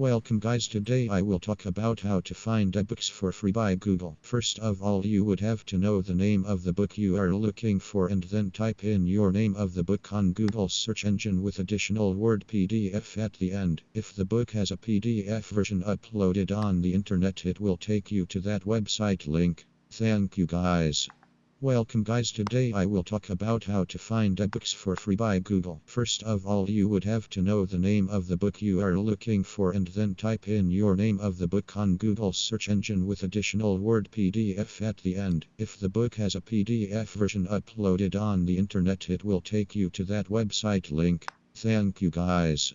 Welcome guys today I will talk about how to find ebooks for free by Google. First of all you would have to know the name of the book you are looking for and then type in your name of the book on Google search engine with additional word PDF at the end. If the book has a PDF version uploaded on the internet it will take you to that website link. Thank you guys. Welcome guys today I will talk about how to find ebooks for free by Google. First of all you would have to know the name of the book you are looking for and then type in your name of the book on Google search engine with additional word PDF at the end. If the book has a PDF version uploaded on the internet it will take you to that website link. Thank you guys.